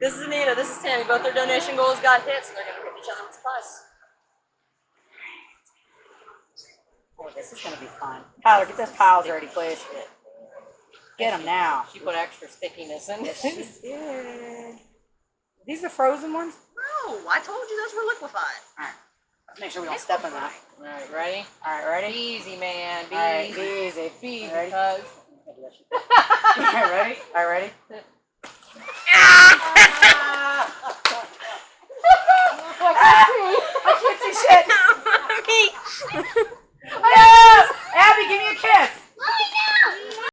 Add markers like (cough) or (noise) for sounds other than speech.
This is Anita. This is Tammy. Both their donation goals got hit, so they're gonna hit each other with supplies. Oh, this is gonna be fun. Tyler, get those piles ready, please. Get them now. She put extra stickiness in. Yes, She did. These are frozen ones? No, I told you those were liquefied. All right. Let's make sure we don't step on that. All right, ready? All right, ready? Easy, man. Be All right, easy. be easy. Easy, Ready? (laughs) All right, ready? All right, ready? (laughs)